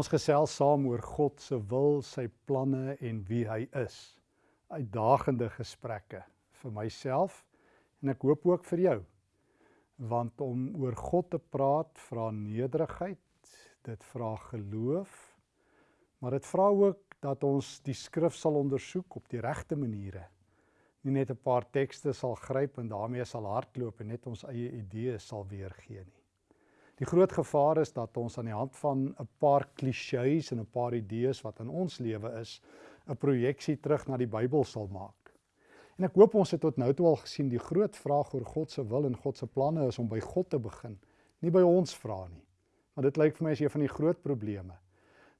Ons gesels saam oor God se wil, sy planne en wie hy is. Uitdagende gesprekke vir myself en ek hoop ook vir jou. Want om oor God te praat vra nederigheid, dit vra geloof, maar dit vra ook dat ons die skrif sal ondersoek op die regte maniere. Nie net 'n paar tekste sal gryp en daarmee sal hardloop en net ons eie idees sal weergee nie. Die groot gevaar is dat ons aan die hand van 'n paar klisjées en 'n paar idees wat in ons lewe is, 'n projeksie terug na die Bybel sal maak. En ek hoop ons het tot nou toe al gesien die groot vraag oor God se wil en God se planne is om by God te begin, nie by ons vra nie. Maar dit lyk vir my as een van die groot probleme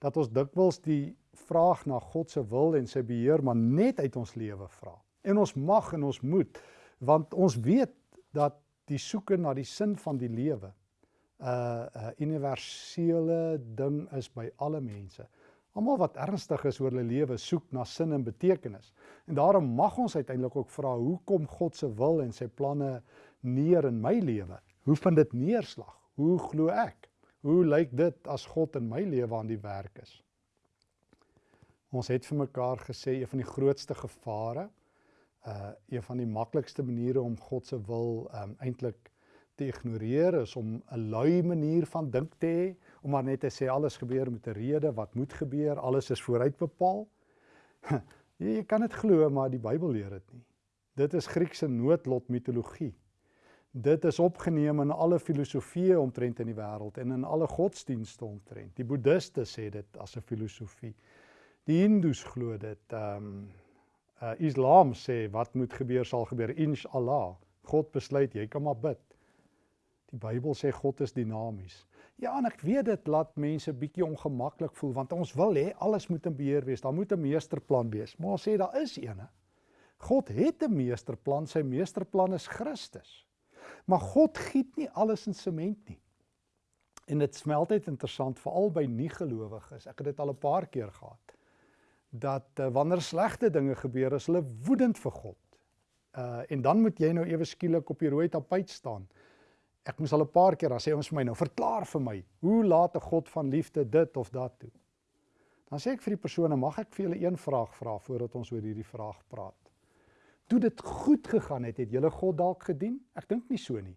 dat ons dikwels die vraag na God se wil en sy beheer maar net uit ons lewe vra. En ons mag en ons moet want ons weet dat die soeke na die sin van die lewe 'n uh, universele ding is by alle mense. Almal wat ernstig is oor hulle lewe soek na sin en betekenis. En daarom mag ons uiteindelik ook vra, hoe kom God se wil en sy planne neer in my lewe? Hoe vind dit neerslag? Hoe glo ek? Hoe lyk dit as God in my lewe aan die werk is? Ons het vir mekaar gesê een van die grootste gevare, uh een van die maklikste maniere om God se wil um eintlik te ignoreer is om 'n lui manier van dink te hê, om maar net te sê alles gebeur met 'n rede, wat moet gebeur, alles is vooruit bepaal. Jy kan dit glo, maar die Bybel leer dit nie. Dit is Griekse noodlot mitologie. Dit is opgeneem in alle filosofieë omtrent in die wêreld en in alle godsdienste omtrent. Die boeddiste sê dit as 'n filosofie. Die hindoes glo dit. Ehm um, uh, Islam sê wat moet gebeur sal gebeur inshallah. God besluit jy kan maar bid. Die Bybel sê God is dinamies. Ja, en ek weet dit laat mense bietjie ongemaklik voel want ons wil hê alles moet in beheer wees. Daar moet 'n meesterplan wees. Maar ons sê daar is eene. God het 'n meesterplan. Sy meesterplan is Christus. Maar God giet nie alles in sement nie. En dit smelt uit interessant veral by nie-gelowiges. Ek het dit al 'n paar keer gehad. Dat uh, wanneer slegte dinge gebeur, is hulle woedend vir God. Uh en dan moet jy nou ewe skielik op die rooi tapuit staan Ek moes al 'n paar keer dan sê ons vir my nou verklaar vir my, hoe laat 'n God van liefde dit of dat toe? Dan sê ek vir die persone, mag ek vir julle een vraag vra voordat ons oor hierdie vraag praat? Toe dit goed gegaan het, het julle God dalk gedien? Ek dink nie so nie.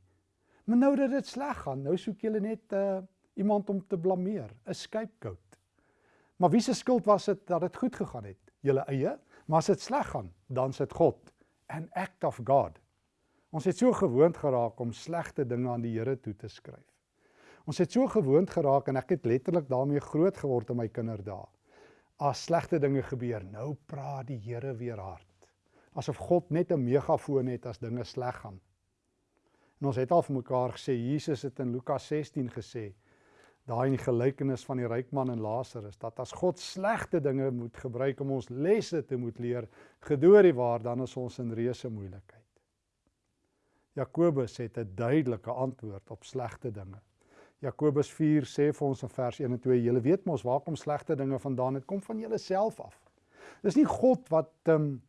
Maar nou dat dit sleg gaan, nou soek julle net uh iemand om te blameer, 'n scapegoat. Maar wie se skuld was dit dat dit goed gegaan het? Julle eie? Maar as dit sleg gaan, dan sit God, an act of God. Ons het so gewoond geraak om slegte dinge aan die Here toe te skryf. Ons het so gewoond geraak en ek het letterlik daarmee groot geword in my kinderdae. As slegte dinge gebeur, nou praat die Here weer hard. Asof God net 'n megafoon het as dinge sleg gaan. En ons het al vir mekaar gesê Jesus het in Lukas 16 gesê daai in die gelykenis van die ryk man en Lazarus dat as God slegte dinge moet gebruik om ons lesse te moet leer, gedoor die waar dan is ons in reuse moeilikheid. Jakobus het 'n duidelike antwoord op slegte dinge. Jakobus 4 sê vir ons in vers 1 en 2: "Julle weet mos waar kom slegte dinge vandaan? Dit kom van julleself af." Dis nie God wat ehm um,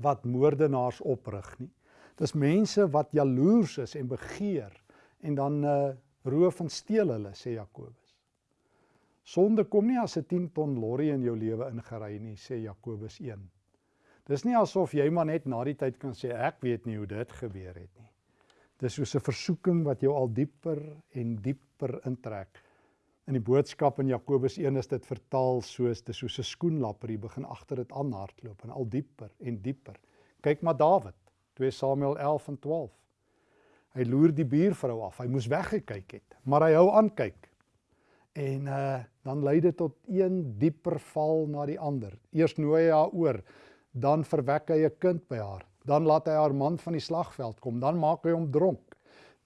wat moordenaars oprig nie. Dis mense wat jaloers is en begeer en dan uh roof en steel hulle, sê Jakobus. Sonde kom nie as 'n 10 ton lorry in jou lewe ingery nie, sê Jakobus 1. Dis nie asof jy maar net na die tyd kan sê ek weet nie hoe dit gebeur het nie. Dis soos 'n versoeking wat jou al dieper en dieper intrek. In die boodskap in Jakobus 1 is dit vertaal soos dis soos 'n skoenlapper, jy begin agter dit aan hardloop en al dieper en dieper. Kyk maar Dawid, 2 Samuel 11 en 12. Hy loer die buurvrou af. Hy moes weggekyk het, maar hy hou aan kyk. En uh dan lei dit tot een dieper val na die ander. Eers nooi hy haar oor dan verwek hy 'n kind by haar. Dan laat hy haar man van die slagveld kom, dan maak hy hom dronk.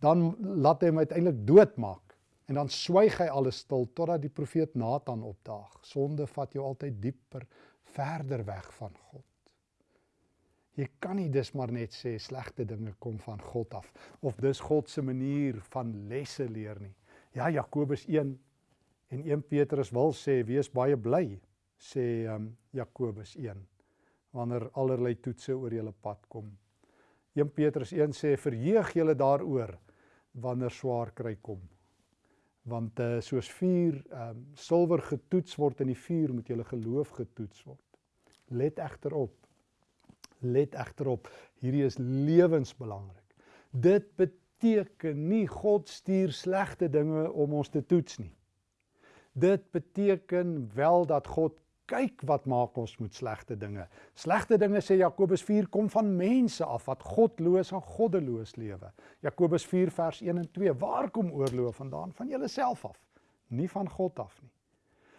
Dan laat hy hom uiteindelik doodmaak. En dan swyg hy alles stil totdat die profeet Nathan opdaag. Sonde vat jou altyd dieper, verder weg van God. Jy kan nie dis maar net sê slegte dinge kom van God af of dis God se manier van lesse leer nie. Ja Jakobus 1 en 1 Petrus wil sê wees baie bly sê um, Jakobus 1 wanneer allerlei toetse oor julle pad kom. 1 Petrus 1 sê verheug julle daaroor wanneer swaar kry kom. Want uh soos vuur ehm um, silwer getoets word in die vuur, moet julle geloof getoets word. Let egter op. Let egter op. Hierdie is lewensbelangrik. Dit beteken nie God stuur slegte dinge om ons te toets nie. Dit beteken wel dat God kyk wat maak ons met slegte dinge. Slegte dinge sê Jakobus 4 kom van mense af wat godloos en goddeloos lewe. Jakobus 4 vers 1 en 2. Waar kom oorlog vandaan? Van jouself af, nie van God af nie.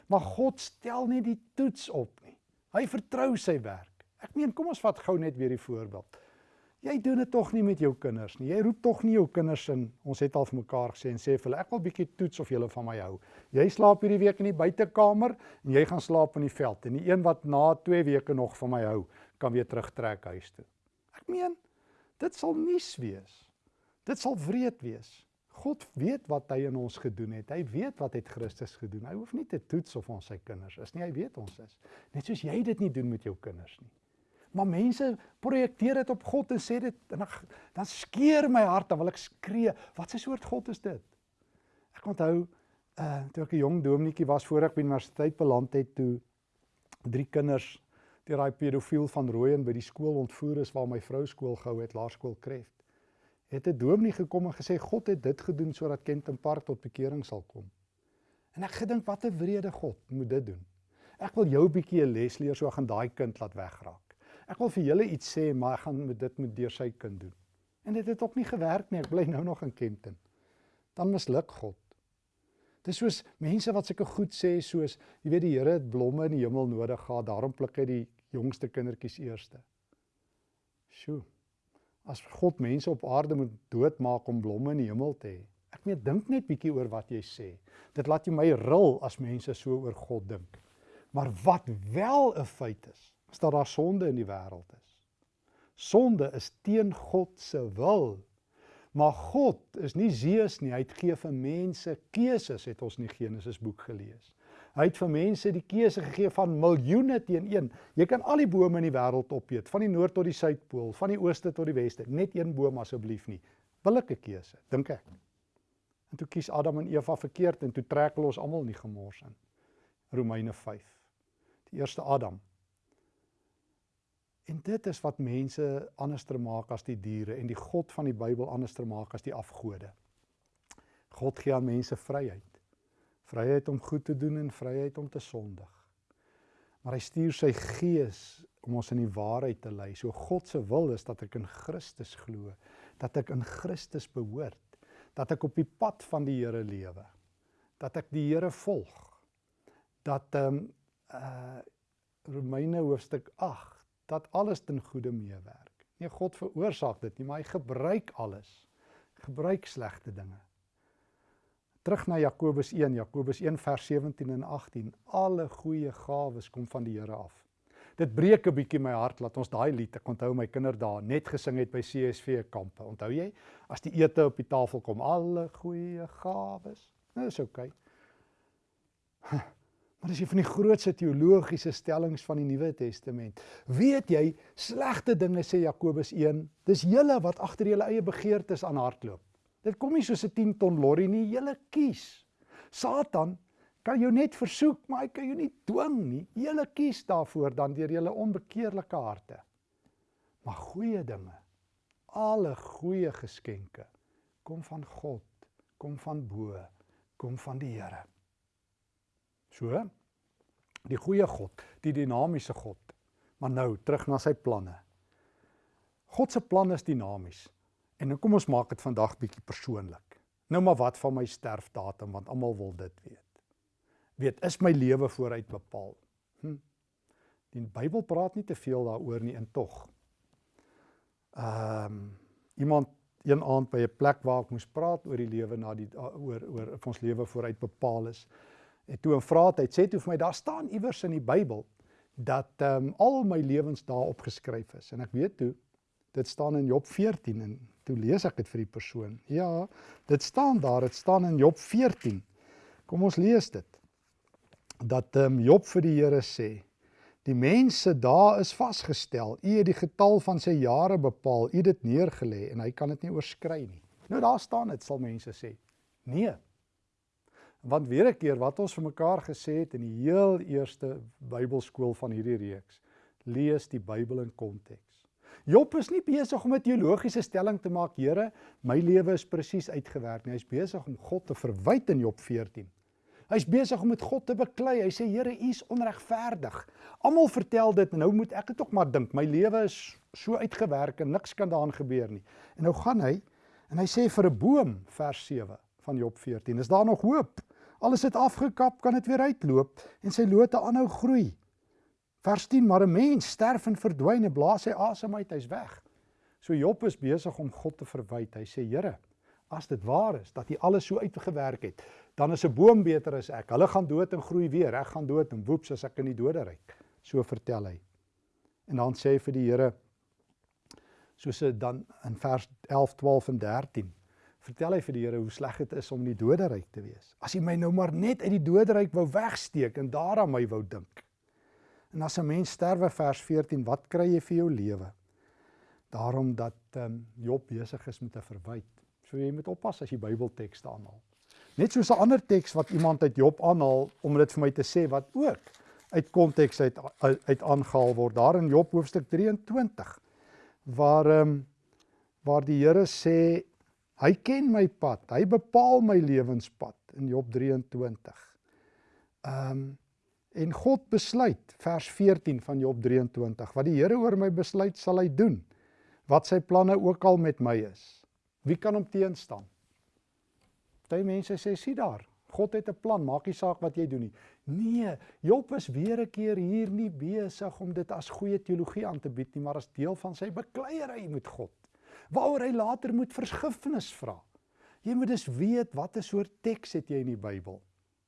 Maar God stel nie die toets op nie. Hy vertrou sy werk. Ek meen, kom ons vat gou net weer die voorbeeld. Jy doen dit tog nie met jou kinders nie. Jy roep tog nie jou kinders in. Ons het al vir mekaar gesê en sê vir hulle ek wil bietjie toets of julle van my hou. Jy slaap hierdie week in die buitekamer en jy gaan slaap in die veld. En die een wat na 2 weke nog van my hou, kan weer terugtrek huis toe. Ek meen, dit sal nuus wees. Dit sal wreed wees. God weet wat hy in ons gedoen het. Hy weet wat het Christus gedoen. Hy hoef nie te toets of ons sy kinders is nie. Hy weet ons is. Net soos jy dit nie doen met jou kinders nie. Maar mense projekteer dit op God en sê dit en dan dan skeer my hart dan wil ek skree. Wat 'n soort God is dit? Ek onthou uh toe ek 'n jong dominetjie was voor ek by universiteit beland het toe drie kinders deur daai pedofiel van Rooyen by die skool ontvoer is waar my vrou skool gehou het, laerskool Kreft. Het 'n dominee gekom en gesê God het dit gedoen sodat Kenton Park tot bekering sal kom. En ek gedink wat 'n wrede God moet dit doen. Ek wil jou bietjie 'n les leer so gaan daai kind laat wegraak. Ek wil vir julle iets sê, maar ek gaan met dit met deur sy kind doen. En dit het ook nie gewerk nie. Ek bly nou nog in Kempton. Dan misluk God. Dis soos mense wat sulke goed sê soos jy weet die Here het blomme in die hemel nodig gehad, daarom pluk hy die jongste kindertjies eerste. Sjoe. As God mense op aarde moet doodmaak om blomme in die hemel te hê. Ek net dink net bietjie oor wat jy sê. Dit laat jy my ril as mense so oor God dink. Maar wat wel 'n feit is, is dat daar sonde in die wêreld is. Sonde is teen God se wil. Maar God is nie Zeus nie. Hy het gee vir mense keuses, het ons in die Genesis boek gelees. Hy het vir mense die keuse gegee van miljoene teen een. Jy kan al die bome in die wêreld opeet, van die noord tot die suidpool, van die ooste tot die weste, net een boom asseblief nie. Billike keuse, dink ek. En toe kies Adam en Eva verkeerd en toe trek hulle ons almal in die gemors in. Romeine 5. Die eerste Adam En dit is wat mense anderster maak as die diere en die God van die Bybel anderster maak as die afgode. God gee aan mense vryheid. Vryheid om goed te doen en vryheid om te sondig. Maar hy stuur sy gees om ons in die waarheid te lei. So God se wil is dat ek in Christus glo, dat ek in Christus behoort, dat ek op die pad van die Here lewe, dat ek die Here volg. Dat ehm um, uh Romeine hoofstuk dat alles ten goeie meewerk. Nee, God veroorsaak dit nie, maar hy gebruik alles. Gebruik slegte dinge. Terug na Jakobus 1, Jakobus 1 vers 17 en 18. Alle goeie gawes kom van die Here af. Dit breek 'n bietjie my hart laat ons daai lied, ek onthou my kinderdae net gesing het by CSV kampe. Onthou jy? As die ete op die tafel kom, alle goeie gawes. Nou is oukei. Okay. Maar dis een van die grootste teologiese stellings van die Nuwe Testament. Weet jy, slegte dinge sê Jakobus 1, dis julle wat agter julle eie begeertes aan hardloop. Dit kom nie soos 'n 10 ton lorry nie, julle kies. Satan kan jou net versoek, maar hy kan jou nie dwing nie. Julle kies daarvoor dan deur julle onbekeerlike harte. Maar goeie dinge, alle goeie geskenke kom van God, kom van bo, kom van die Here. So die goeie God, die dinamiese God. Maar nou terug na sy planne. God se plan is dinamies. En nou kom ons maak dit vandag bietjie persoonlik. Nou maar wat van my sterfdatum want almal wil dit weet. Weet, is my lewe vooruit bepaal? Hm. Die Bybel praat nie te veel daaroor nie en tog. Ehm um, iemand een aand by 'n plek waar ek moes praat oor die lewe na die oor oor of ons lewe vooruit bepaal is en toe 'n vraat hy sê toe vir my daar staan iewers in die Bybel dat ehm um, al my lewensdae opgeskryf is. En ek weet toe dit staan in Job 14 en toe lees ek dit vir die persoon. Ja dit staan daar dit staan in Job 14 kom ons lees dit. Dat ehm um, Job vir die Here sê die mense daar is vasgestel. U het die getal van sy jare bepaal. U dit neergelê en hy kan dit nie oorskry nie. Nou daar staan dit sal mense sê. Nee Want weer 'n keer wat ons vir mekaar gesê het in die heel eerste Bybelskool van hierdie reeks, lees die Bybel in konteks. Job is nie besig om 'n teologiese stelling te maak, Here, my lewe is presies uitgewerk nie. Hy's besig om God te verwyd in Job 14. Hy's besig om met God te beklei. Hy sê, Here, U is onregverdig. Almal vertel dit en nou moet ek dit ook maar dink. My lewe is so uitgewerk en niks kan daaraan gebeur nie. En nou gaan hy en hy sê vir 'n boom, vers 7 van Job 14, is daar nog hoop? Alles het afgekap, kan dit weer uitloop en sy lote aanhou groei. Vers 10: Maar 'n mens sterf en verdwyn en blaas sy asem uit, hy's weg. So Job is besig om God te verwyd. Hy sê: "Here, as dit waar is dat U alles so uitgewerk het, dan is 'n boom beter as ek. Hulle gaan dood en groei weer. Ek gaan dood en woeps as ek in die doderyk." So vertel hy. En dan sê hy vir die Here soos dit dan in vers 11, 12 en 13 vertel hy vir die Here hoe sleg dit is om in die doderyk te wees. As hy my nou maar net uit die doderyk wou wegsteek en daaraan my wou dink. En as 'n mens sterwe vers 14, wat kry jy vir jou lewe? Daarom dat um, Job besig is met 'n verwyte. So jy moet oppas as jy Bybeltekste aanhaal. Net soos 'n ander teks wat iemand uit Job aanhaal om dit vir my te sê wat ook uit konteks uit uit aangehaal word daar in Job hoofstuk 23 waar ehm um, waar die Here sê hy ken my pad, hy bepaal my lewenspad in Job 23. Ehm um, En God besluit, vers 14 van Job 23, wat die Here oor my besluit sal hy doen, wat sy planne ook al met my is. Wie kan hom teenstaan? Party mense sê, sien daar, God het 'n plan, maak nie saak wat jy doen nie. Nee, Job is weer 'n keer hier nie besig om dit as goeie teologie aan te bied nie, maar as deel van sy bekleierery met God, waaroor hy later moet vergifnis vra. Jy moet dus weet wat 'n soort teks het jy in die Bybel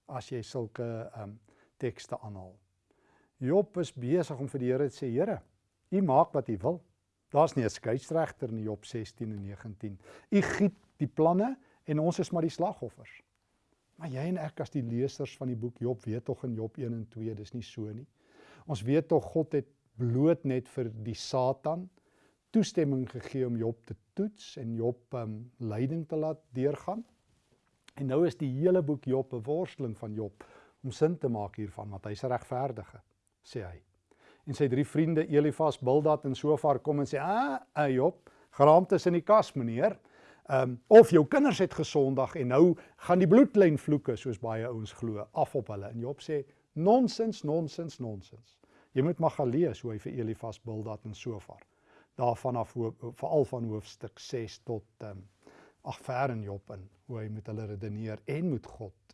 as jy sulke ehm um, tekste aanhaal. Job is besig om vir die Here te sê, Here, U maak wat U wil. Daar's nie 'n skeieregter in Job 16 en 19. U giet die planne en ons is maar die slagoffers. Maar jy en ek as die lesers van die boek Job weet tog in Job 1 en 2 dis nie so nie. Ons weet tog God het bloot net vir die Satan toestemming gegee om Job te toets en Job um lyding te laat deurgaan. En nou is die hele boek Job 'n worsteling van Job om sin te maak hiervan want hy's regverdige sê hy. En sy drie vriende Elifas, Bildad en Sofar kom en sê: "Ah, ah Job, geraamte is in die kas, meneer. Ehm um, of jou kinders het gesondag en nou gaan die bloedlyn vloeke soos baie ouens glo af op hulle." En Job sê: "Nonsens, nonsens, nonsens. Jy moet maar gaan lees hoe hy vir Elifas, Bildad en Sofar daarvan af veral van hoofstuk 6 tot ehm um, ag ver in Job in hoe hy met hulle redeneer en met God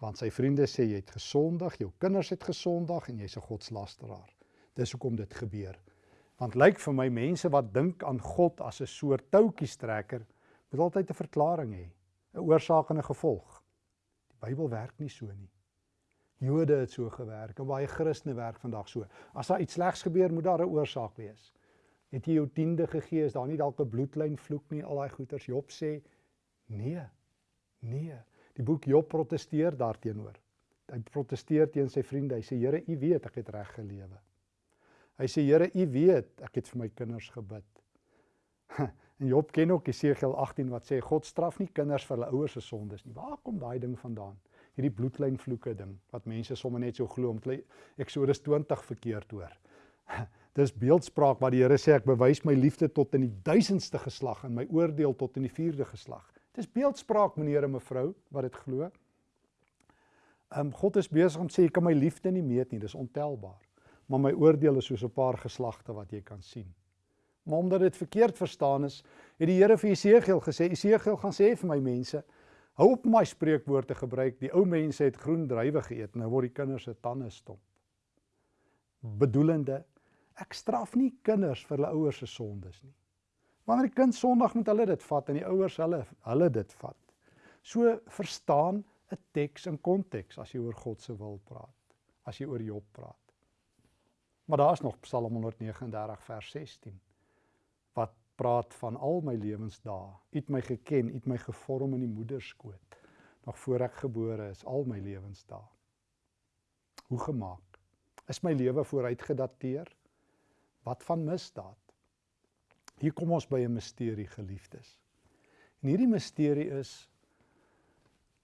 want sy vriende sê jy het gesondig, jou kinders het gesondig en jy's 'n godslasteraar. Dis hoekom dit gebeur. Want lyk vir my mense wat dink aan God as 'n soort toutjiestrekker, moet altyd 'n verklaring hê, 'n oorsaak en 'n gevolg. Die Bybel werk nie so nie. Jode het so gewerk en baie Christene werk vandag so. As daar iets slegs gebeur, moet daar 'n oorsaak wees. Het jy jou tiende gegee, is daar nie dalk 'n bloedlyn vloek nie, al daai goeters. Job sê nee. Nee. Die boek Job protesteer daarteenoor. Hy protesteer teen sy vriende. Hy sê Here, U weet ek het reg gelewe. Hy sê Here, U weet ek het vir my kinders gebid. En Job ken ook Jesegiel 18 wat sê God straf nie kinders vir hulle ouers se sondes nie. Waar kom daai ding vandaan? Hierdie bloedlyn vloeke ding wat mense sommer net so glo om Eksodus 20 verkeerd hoor. Dis beeldspraak wat die Here sê ek bewys my liefde tot in die duisendste geslag en my oordeel tot in die vierde geslag. Dis beeldspraak meneer en mevrou wat dit glo. Um, God is besig om sê jy kan my liefde nie meet nie, dis ontelbaar. Maar my oordeel is soos 'n paar geslagte wat jy kan sien. Maar omdat dit verkeerd verstaan is, het die Here vir Jesegiel gesê, Jesegiel gaan sê vir my mense, hou op my spreekwoorde gebruik. Die ou mense het groen druiwe geëet, nou word die kinders se tande stomp. Bedoelende, ek straf nie kinders vir hulle ouers se sondes nie. Wanneer die kind Sondag moet hulle dit vat en die ouers hulle hulle dit vat. So verstaan 'n teks in konteks as jy oor God se wil praat, as jy oor Job praat. Maar daar's nog Psalm 139 vers 16 wat praat van al my lewensdae. U het my geken, u het my gevorm in die moederskoot. Nog voor ek gebore is, al my lewensdae. Hoe gemaak? Is my lewe vooruitgedateer? Wat van misdaad? Hier kom ons by 'n misterie geliefdes. En hierdie misterie is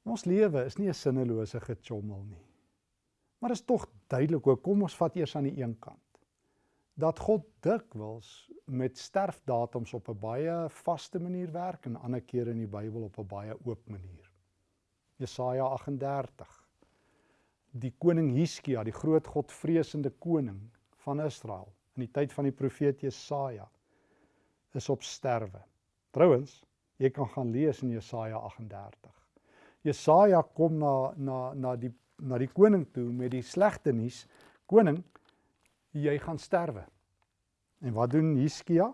Ons lewe is nie 'n sinnelose gechommel nie. Maar is tog duidelik hoe kom ons vat eers aan die een kant dat God dikwels met sterfdatums op 'n baie vaste manier werk en ander kere in die Bybel op 'n baie oop manier. Jesaja 38. Die koning Hiskia, die groot godvreesende koning van Israel in die tyd van die profeet Jesaja is op sterwe. Trouwens, jy kan gaan lees in Jesaja 38. Jesaja kom na na na die na die koning toe met die slegte nuus. Koning, jy gaan sterwe. En wat doen Hiskia?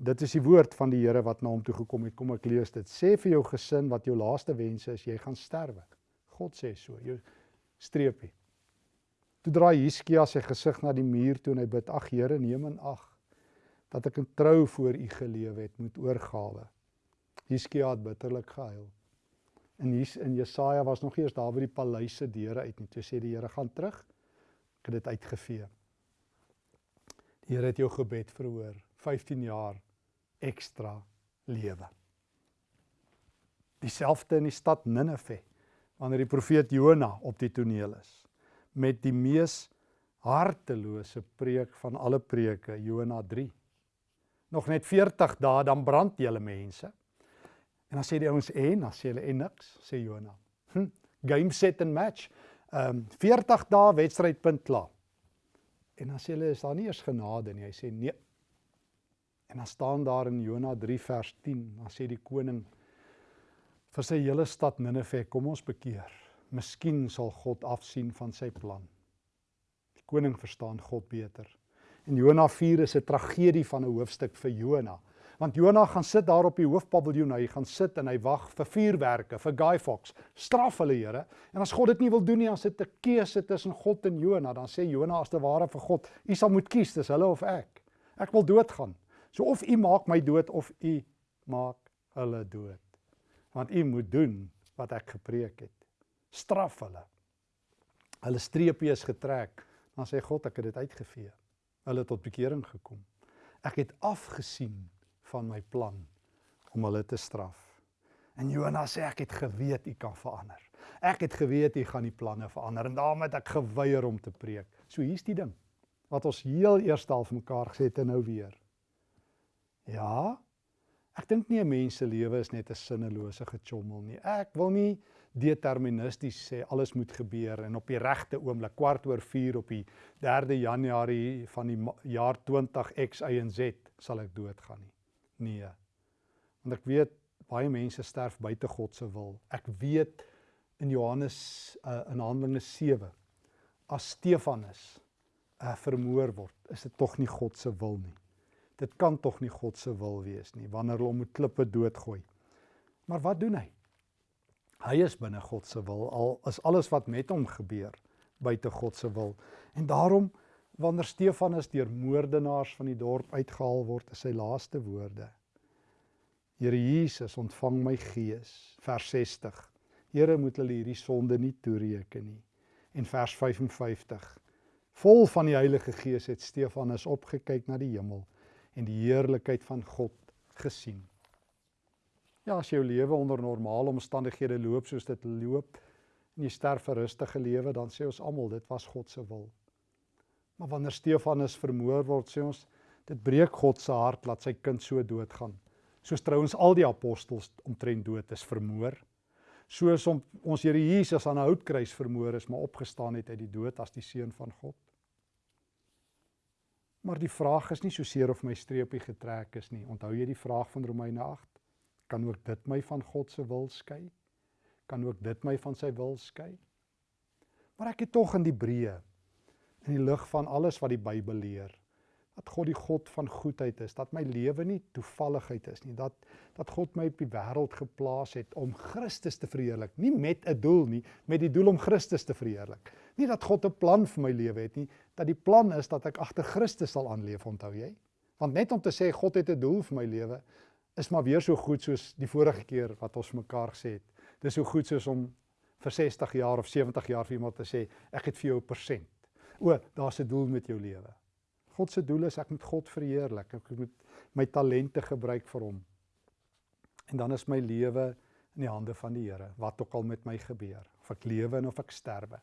Dit is die woord van die Here wat na hom toe gekom het. Kom ek lees dit. Sê vir jou gesin wat jou laaste wense is, jy gaan sterwe. God sê so, jou streepie. Toe draai Hiskia sy gesig na die muur toe en hy bid: "Ag Here, neem in ag dat ek in trou voor U gelewe het met oorgawe." Hiskia het bitterlik gehuil. En hier in Jesaja was nog eers daar by die paleis se deure uit nie. Toe sê die Here: "Gaan terug. Ek het dit uitgevee." Die Here het jou gebed verhoor. 15 jaar ekstra lewe. Dieselfde in die stad Ninive wanneer die profeet Jona op die toneel is met die mees hartelose preek van alle preke Jona 3. Nog net 40 dae dan brand julle mense. En dan sê die ouens en dan sê hulle en niks sê Jona. Hm, game set and match. Ehm um, 40 dae wedstrydpunt klaar. En dan sê hulle is daar nie eers genade nie. Hy sê nee. En dan staan daar in Jona 3 vers 10, dan sê die koning vir sy hele stad Ninive, kom ons bekeer. Miskien sal God afsien van sy plan. Die koning verstaan God beter. En Jona 4 is 'n tragedie van 'n hoofstuk vir Jona. Want Jonah gaan sit daar op die hoofpaviljoen, hy gaan sit en hy wag vir vuurwerke, vir Guy Fawkes. Straf hulle, Here. En as God dit nie wil doen nie, dan sit 'n keuse tussen God en Jonah. Dan sê Jonah as te ware vir God, "U sal moet kies, dis hulle of ek. Ek wil doodgaan. So of U maak my dood of U maak hulle dood. Want U moet doen wat ek gepreek het. Straf hulle. Hulle streepie is getrek. Dan sê God, ek het dit uitgevee. Hulle het tot bekering gekom. Ek het afgesien van my plan om hulle te straf. En Jona sê ek het geweet u kan verander. Ek het geweet u gaan die planne verander en daarom het ek geweier om te preek. So hier's die ding wat ons heel eers al vir mekaar gesê het en nou weer. Ja. Ek dink nie 'n mens se lewe is net 'n sinnelose gechommel nie. Ek wil nie deterministies sê alles moet gebeur en op die regte oomblik kwart oor 4 op die 3de Januarie van die jaar 20 X Y en Z sal ek doodgaan nie. Nee. Want ek weet baie mense sterf buite God se wil. Ek weet in Johannes uh, in Handelinge 7 as Stefanus uh, vermoor word, is dit tog nie God se wil nie. Dit kan tog nie God se wil wees nie wanneer hulle hom met klippe doodgooi. Maar wat doen hy? Hy is binne God se wil al is alles wat met hom gebeur buite God se wil. En daarom wanneer Stefanus deur moordenaars van die dorp uitgehaal word, is sy laaste woorde. Here Jesus, ontvang my gees. Vers 60. Here moet hulle hierdie sonde nie toereken nie. En vers 55. Vol van die Heilige Gees het Stefanus opgekyk na die hemel en die heerlikheid van God gesien. Ja, as jou lewe onder normale omstandighede loop soos dit loop en jy sterf 'n rustige lewe, dan sê ons almal dit was God se wil. Maar wanneer Stefanus vermoor word, sê ons dit breek God se hart dat sy kind so doodgaan. Soos trouens al die apostels omtrent dood is vermoor. Soos om ons Here Jesus aan 'n houtkruis vermoor is, maar opgestaan het uit die dood as die seun van God. Maar die vraag is nie so seer of my streepie getrek is nie. Onthou jy die vraag van Romeine 8? Kan ook dit my van God se wil skei? Kan ook dit my van sy wil skei? Maar ek het tog in die breë in die lig van alles wat die Bybel leer dat God die God van goedheid is, dat my lewe nie toevalligheid is nie, dat dat God my op die wêreld geplaas het om Christus te verheerlik, nie met 'n doel nie, met die doel om Christus te verheerlik. Nie dat God 'n plan vir my lewe het nie, dat die plan is dat ek agter Christus sal aanleef, onthou jy? Want net om te sê God het 'n doel vir my lewe is maar weer so goed soos die vorige keer wat ons mekaar gesê het. Dis so goed soos om vir 60 jaar of 70 jaar vir iemand te sê ek het vir jou 'n persent. O, daar's 'n doel met jou lewe. God se doel is ek moet God verheerlik. Ek moet my talente gebruik vir hom. En dan is my lewe in die hande van die Here, wat ook al met my gebeur, of ek lewe en of ek sterwe.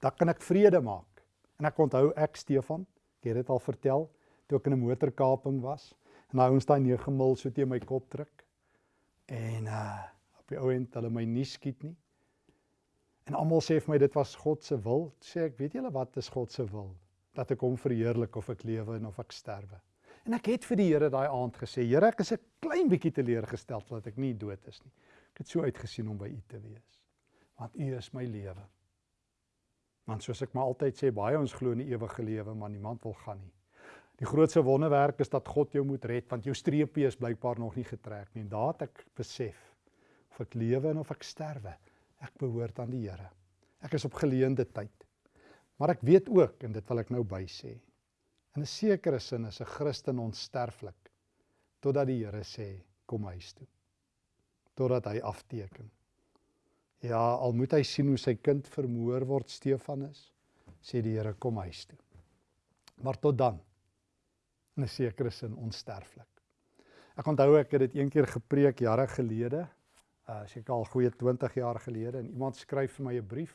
Dan kan ek vrede maak. En ek onthou ek Stefan, ek het dit al vertel, toe ek in 'n motorkaping was, en daai ouens daai 9 mil so teen my kop druk. En uh op die ou end hulle my nie skiet nie. En almal sê vir my dit was God se wil. Sê ek, weet julle wat is God se wil? Dat ek hom verheerlik of ek lewe en of ek sterwe. En ek het vir die Here daai aand gesê, Here, ek is 'n klein bietjie teleurgesteld dat ek nie dood is nie. Ek het so uitgesien om by U te wees. Want U is my lewe. Want soos ek maar altyd sê, baie ons glo in die ewige lewe, maar niemand wil gaan nie. Die grootste wonderwerk is dat God jou moet red want jou streepie is blykbaar nog nie getrek nie. En het ek besef of ek lewe en of ek sterwe, ek behoort aan die Here. Ek is op geleende tyd. Maar ek weet ook en dit wil ek nou by sê. In 'n sekere sin is 'n Christen onsterflik totdat die Here sê kom huis toe. Totdat hy afteken. Ja, al moet hy sien hoe sy kind vermoor word Stefanus, sê die Here kom huis toe. Maar tot dan in 'n sekere sin onsterflik. Ek onthou ek het dit een keer gepreek jare gelede, uh seker al goeie 20 jaar gelede en iemand skryf vir my 'n brief.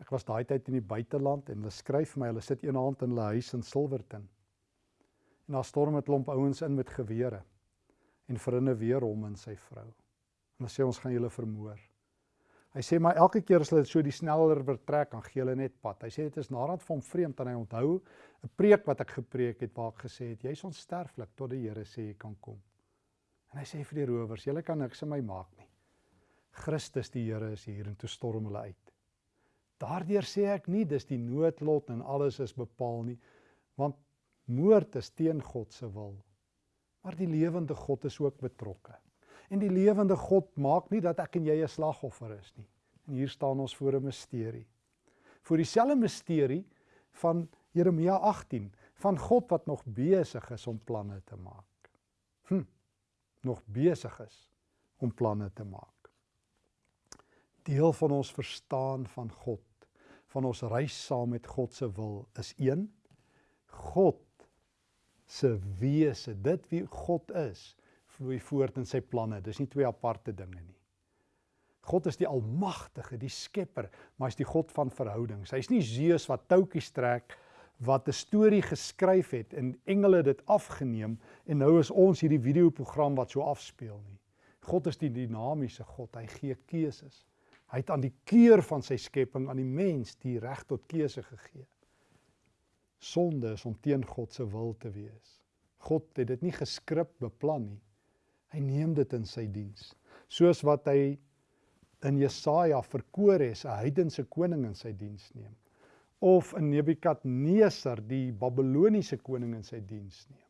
Ek was daai tyd in die buiteland en hulle skryf vir my, hulle sit een hand in hulle huis in Silverton. En daar storm 'n klomp ouens in met gewere en verinne weer hom en sy vrou. En hulle sê ons gaan julle vermoor. Hy sê maar elke keer as hulle so die sneller vertrek, dan gee hulle net pad. Hy sê dit is nadat hom vreemd en hy onthou 'n preek wat ek gepreek het waar ek gesê het jy's onsterflik tot die Here sê jy kan kom. En hy sê vir die rowers, julle kan niks in my maak nie. Christus die Here is hier en toe storm hulle uit. Daardeur sê ek nie dis die noodlot en alles is bepaal nie, want moord is teen God se wil. Maar die lewende God is ook betrokke. En die lewende God maak nie dat ek en jy 'n slagoffer is nie. En hier staan ons voor 'n misterie. Voor dieselfde misterie van Jeremia 18 van God wat nog besig is om planne te maak. Hm. Nog besig is om planne te maak. Deel van ons verstaan van God, van ons reis saam met God se wil is een God se wese, dit wie God is vloei voort in sy planne. Dis nie twee aparte dinge nie. God is die almagtige, die skepper, maar hy's die God van verhoudings. Hy's nie Zeus wat toutjies trek wat 'n storie geskryf het en engele dit afgeneem en nou is ons hierdie videoprogram wat so afspeel nie. God is die dinamiese God. Hy gee keuses. Hy het aan die keur van sy skepping aan die mens die reg tot keuse gegee. Sonde is om teen God se wil te wees. God het dit nie geskryf beplan nie. Hy neem dit in sy diens. Soos wat hy in Jesaja verkoor het, 'n heidense koning in sy diens neem. Of in Nebukadneser die Babiloniese koning in sy diens neem.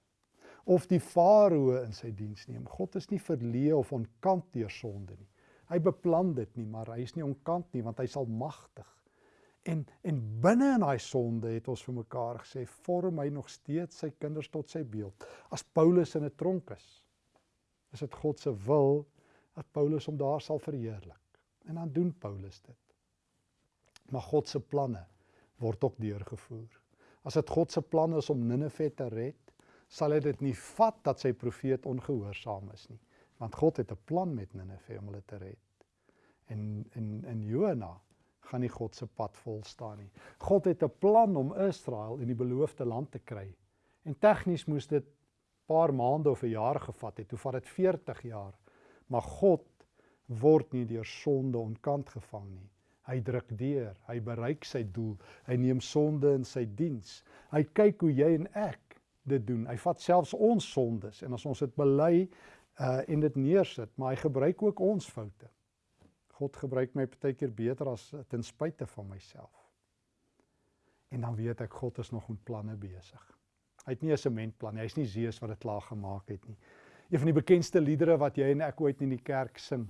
Of die farao in sy diens neem. God is nie verleë of onkant deur sonde nie. Hy beplan dit nie, maar hy is nie onkant nie want hy's almagtig. En en binne in daai sonde het ons vir mekaar gesê vorm hy nog steeds sy kinders tot sy beeld. As Paulus in 'n tronk is, is dit God se wil dat Paulus hom daar sal verheerlik. En dan doen Paulus dit. Maar God se planne word ook deurgevoer. As dit God se plan is om Ninive te red, sal hy dit nie vat dat sy profeet ongehoorsaam is nie, want God het 'n plan met Ninive om hulle te red. En in in Jona gaan nie God se pad vol staan nie. God het 'n plan om Israel in die beloofde land te kry. En tegnies moes dit paar maande of 'n jaar gevat het, hoe vat dit 40 jaar. Maar God word nie deur sonde onkant gevang nie. Hy druk deur, hy bereik sy doel. Hy neem sonde in sy diens. Hy kyk hoe jy en ek dit doen. Hy vat selfs ons sondes en as ons dit bely uh en dit neersit, maar hy gebruik ook ons foute. God gebruik my baie keer beter as ten spyte van myself. En dan weet ek God is nog met planne besig. Hy het nie 'n sementplan nie. Hy's nie Zeus wat dit klaar gemaak het nie. Een van die bekendste liedere wat jy en ek ooit in die kerk sing,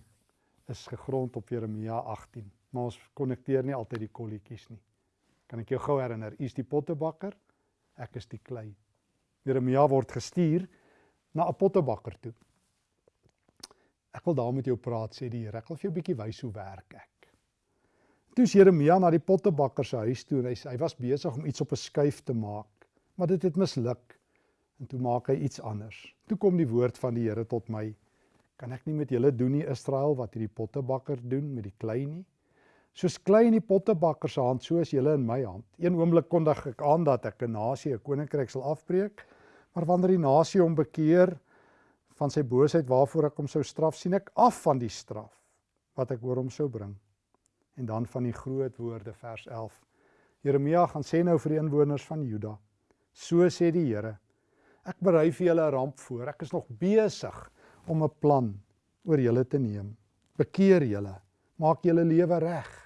is gegrond op Jeremia 18. Maar ons konnekteer nie altyd die kolletjies nie. Kan ek jou gou herinner? U is die pottebakker, ek is die klei. Jeremia word gestuur na 'n pottebakker toe. Ek wil daar met jou praat sê die Here. Ek wil vir jou 'n bietjie wys hoe werk ek. Toe is Jeremia na die pottebakker se huis toe en hy hy was besig om iets op 'n skuif te maak maar dit het misluk. En toe maak hy iets anders. Toe kom die woord van die Here tot my. Kan ek nie met julle doen nie Israel wat hierdie pottebakker doen met die klei nie? Soos klei in die pottebakker se hand, so is julle in my hand. Een oomblik kondig ek aan dat ek 'n nasie, 'n koninkryk sal afbreek, maar wanneer die nasie hom bekeer van sy boosheid waarvoor ek hom sou straf, sien ek af van die straf wat ek oor hom sou bring. En dan van die groot woorde vers 11. Jeremia gaan sê nou vir die inwoners van Juda. So sê die Here: Ek berei vir julle 'n ramp voor. Ek is nog besig om 'n plan oor julle te neem. Bekeer julle, maak julle lewe reg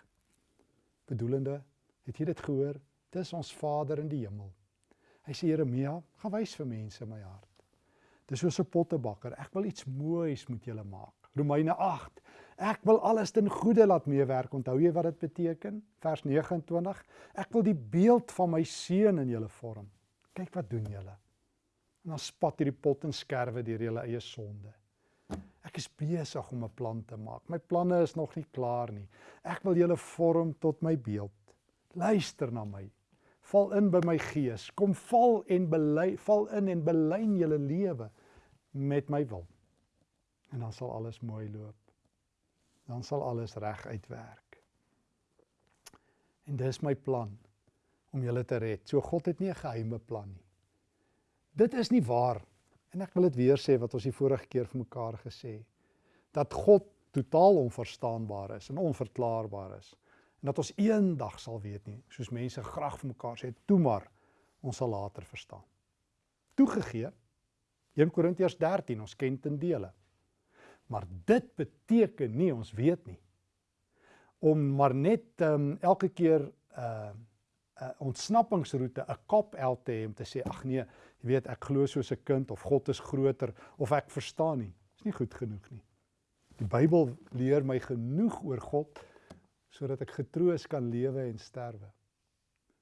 bedoelende, het jy dit gehoor? Dis ons Vader in die hemel. Hy sê Jeremia, gaan wys vir mense my hart. Dis soos 'n pottebakker. Ek wil iets moois met julle maak. Romeine 8. Ek wil alles ten goeie laat meewerk. Onthou jy wat dit beteken? Vers 29. Ek wil die beeld van my seun in julle vorm. Kyk wat doen julle. En dan spat hierdie pot en skerwe deur julle eie sonde. Ek is besig om 'n plan te maak. My planne is nog nie klaar nie. Ek wil julle vorm tot my beeld. Luister na my. Val in by my gees. Kom val en bely, val in en belyn julle lewe met my wil. En dan sal alles mooi loop. Dan sal alles reg uitwerk. En dis my plan om julle te red. So God het nie 'n geheime plan nie. Dit is nie waar En ek wil dit weer sê wat ons die vorige keer vir mekaar gesê dat God totaal onverstaanbaar is en onverklaarbaar is en dat ons eendag sal weet nie soos mense graag vir mekaar sê toe maar ons sal later verstaan. Toegegee 1 Korintiërs 13 ons ken ten dele. Maar dit beteken nie ons weet nie. Om maar net um, elke keer uh, 'n ontsnappingsroete, 'n kop el te hê om te sê ag nee, jy weet ek glo soos 'n kind of God is groter of ek verstaan nie. Dis nie goed genoeg nie. Die Bybel leer my genoeg oor God sodat ek getroos kan lewe en sterwe.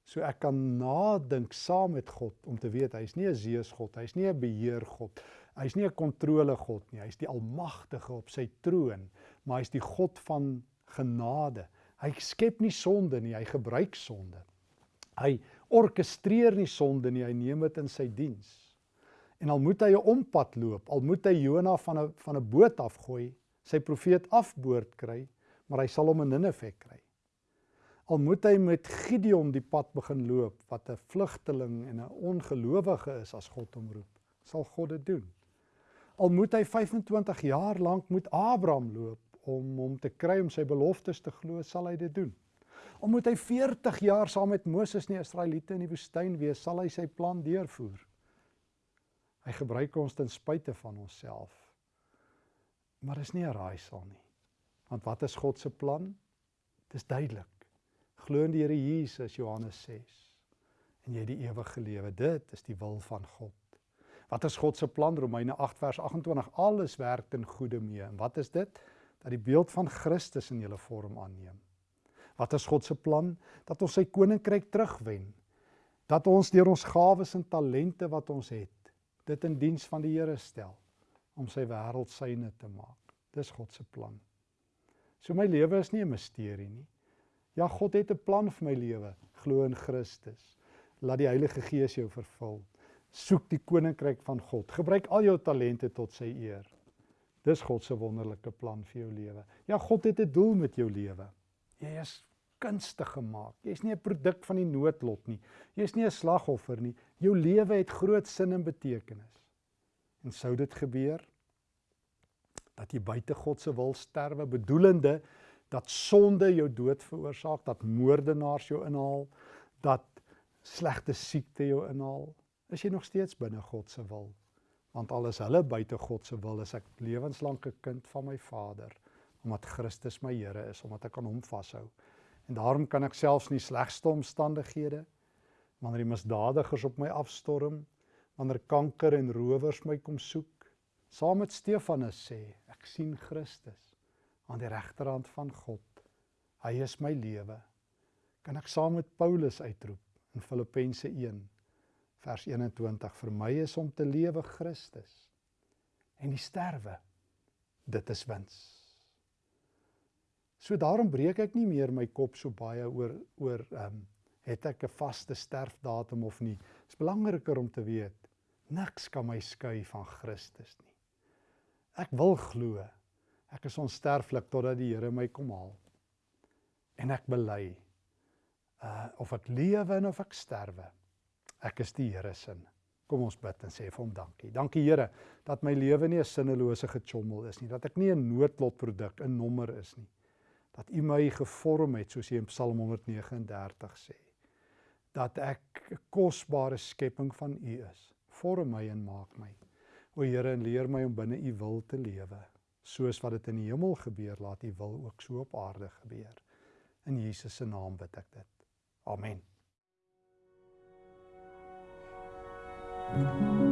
So ek kan nadink saam met God om te weet hy's nie 'n Zeus God, hy's nie 'n beheer God, hy's nie 'n kontrole God nie, hy's die almagtige op sy troon, maar hy's die God van genade. Hy skep nie sonde nie, hy gebruik sonde. Hy orkestreer nie sonde nie, hy neem dit in sy diens. En al moet hy 'n ompad loop, al moet hy Jona van 'n van 'n boot afgooi, sy profeet afboord kry, maar hy sal hom in Ninive kry. Al moet hy met Gideon die pad begin loop wat 'n vlugteling en 'n ongelowige is as God hom roep, sal God dit doen. Al moet hy 25 jaar lank met Abraham loop om hom te kry om sy beloftes te glo, sal hy dit doen. Moet hy 40 jaar saam met Moses en die Israeliete in die woestyn wees, sal hy sy plan deurvoer. Hy gebruik ons ten spyte van onsself. Maar is nie 'n raaisel nie. Want wat is God se plan? Dit is duidelik. Glo in die Here Jesus Johannes 6 en jy die ewige lewe. Dit is die wil van God. Wat is God se plan? Romeine 8 vers 28. Alles werk ten goeie mee. En wat is dit? Dat die beeld van Christus in julle vorm aanneem. Wat is God se plan? Dat ons sy koninkryk terugwen. Dat ons deur ons gawes en talente wat ons het, dit in diens van die Here stel om sy wêreld syne te maak. Dis God se plan. So my lewe is nie 'n misterie nie. Ja, God het 'n plan vir my lewe. Glo in Christus. Laat die Heilige Gees jou vervul. Soek die koninkryk van God. Gebruik al jou talente tot sy eer. Dis God se wonderlike plan vir jou lewe. Ja, God het 'n doel met jou lewe. Jy is kunstig gemaak. Jy's nie 'n produk van die noodlot nie. Jy's nie 'n slagoffer nie. Jou lewe het groot sin en betekenis. En sou dit gebeur dat jy buite God se wil sterwe, bedoelende dat sonde jou dood veroorsaak, dat moordenaars jou inhaal, dat slegte siekte jou inhaal, is jy nog steeds binne God se wil. Want alles hulle buite God se wil is ek lewenslank 'n kind van my Vader omdat Christus my Here is, omdat ek aan hom vashou. En daarom kan ek selfs nie slegste omstandighede wanneer die misdadigers op my afstorm, wanneer kanker en rowers my kom soek, saam met Stefanus sê, ek sien Christus aan die regterhand van God. Hy is my lewe. Kan ek saam met Paulus uitroep in Filippense 1 vers 21 vir my is om te lewe Christus en die sterwe dit is wins. So daarom breek ek nie meer my kop so baie oor oor ehm um, het ek 'n vaste sterfdatum of nie. Dit is belangriker om te weet niks kan my skei van Christus nie. Ek wil glo. Ek is onsterflik totdat die Here my kom haal. En ek bely uh of ek lewe en of ek sterwe, ek is die Here se. Kom ons bid en sê vir hom dankie. Dankie Here dat my lewe nie 'n sinnelose gechommel is nie, dat ek nie 'n noodlotproduk, 'n nommer is nie. Dat U my gevorm het soos U in Psalm 139 sê. Dat ek 'n kosbare skepping van U is. Vorm my en maak my. O Here, en leer my om binne U wil te lewe, soos wat dit in die hemel gebeur, laat U wil ook so op aarde gebeur. In Jesus se naam bid ek dit. Amen. thank you